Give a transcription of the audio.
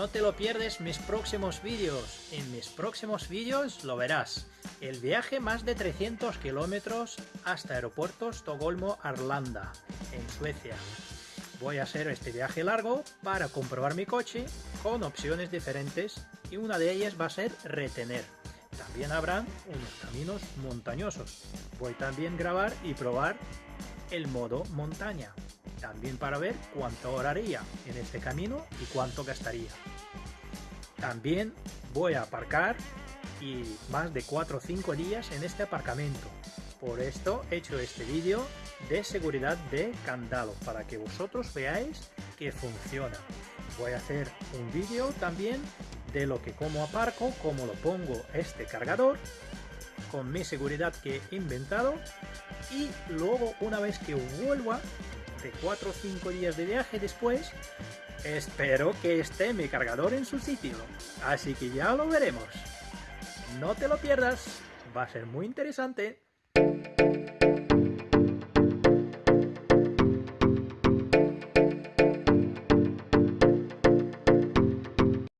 no te lo pierdes mis próximos vídeos. En mis próximos vídeos lo verás. El viaje más de 300 kilómetros hasta aeropuerto Estocolmo-Arlanda, en Suecia. Voy a hacer este viaje largo para comprobar mi coche con opciones diferentes y una de ellas va a ser retener. También habrán unos caminos montañosos. Voy también a grabar y probar el modo montaña. También para ver cuánto horaría en este camino y cuánto gastaría. También voy a aparcar y más de 4 o 5 días en este aparcamiento. Por esto he hecho este vídeo de seguridad de candado para que vosotros veáis que funciona. Voy a hacer un vídeo también de lo que como aparco, cómo lo pongo este cargador con mi seguridad que he inventado y luego una vez que vuelva de 4 o 5 días de viaje después espero que esté mi cargador en su sitio. Así que ya lo veremos. No te lo pierdas va a ser muy interesante